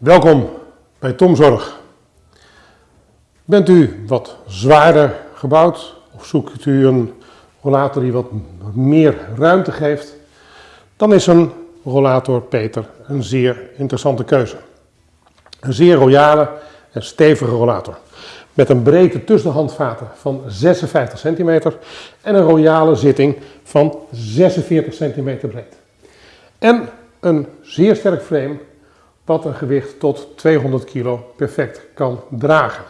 Welkom bij Tomzorg. Bent u wat zwaarder gebouwd of zoekt u een rollator die wat meer ruimte geeft, dan is een rollator Peter een zeer interessante keuze. Een zeer royale en stevige rollator. Met een breedte tussen de handvaten van 56 centimeter en een royale zitting van 46 centimeter breed. En een zeer sterk frame wat een gewicht tot 200 kilo perfect kan dragen.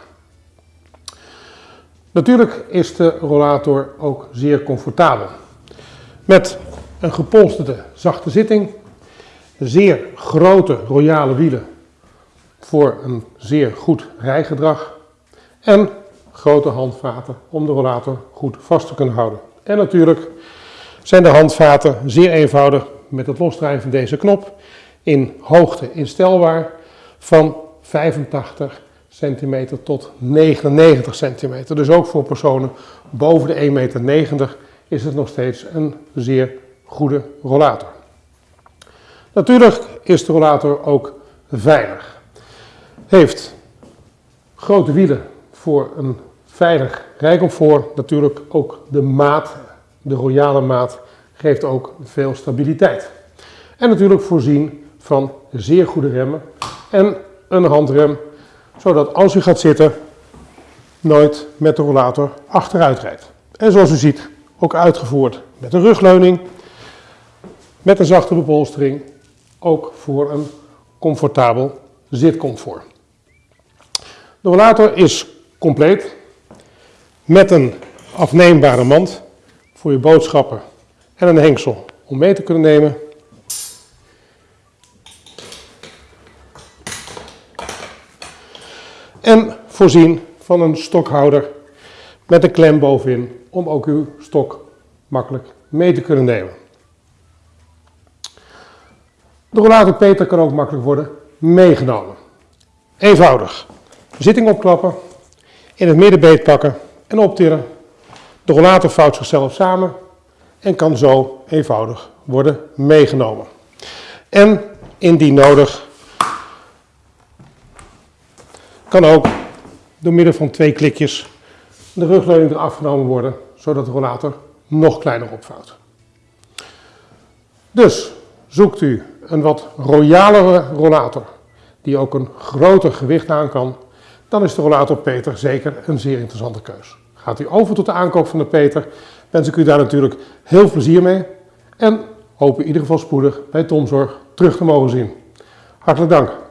Natuurlijk is de rollator ook zeer comfortabel. Met een gepolsterde zachte zitting, zeer grote royale wielen voor een zeer goed rijgedrag en grote handvaten om de rollator goed vast te kunnen houden. En natuurlijk zijn de handvaten zeer eenvoudig met het losdraaien van deze knop in hoogte instelbaar van 85 centimeter tot 99 centimeter. Dus ook voor personen boven de 1,90 meter is het nog steeds een zeer goede rollator. Natuurlijk is de rollator ook veilig. Heeft grote wielen voor een veilig rijcomfort. Natuurlijk ook de maat, de royale maat, geeft ook veel stabiliteit. En natuurlijk voorzien van zeer goede remmen en een handrem, zodat als u gaat zitten, nooit met de rollator achteruit rijdt. En zoals u ziet, ook uitgevoerd met een rugleuning, met een zachte bepolstering, ook voor een comfortabel zitcomfort. De rollator is compleet met een afneembare mand voor je boodschappen en een hengsel om mee te kunnen nemen. En voorzien van een stokhouder met een klem bovenin om ook uw stok makkelijk mee te kunnen nemen. De rollator Peter kan ook makkelijk worden meegenomen. Eenvoudig. Zitting opklappen, in het midden beet pakken en optillen. De rollator vouwt zichzelf samen en kan zo eenvoudig worden meegenomen. En indien nodig kan ook door middel van twee klikjes de rugleuning eraf genomen worden, zodat de rollator nog kleiner opvouwt. Dus zoekt u een wat royalere rollator die ook een groter gewicht aan kan, dan is de rollator Peter zeker een zeer interessante keus. Gaat u over tot de aankoop van de Peter, wens ik u daar natuurlijk heel plezier mee en hoop u in ieder geval spoedig bij Tomzorg terug te mogen zien. Hartelijk dank.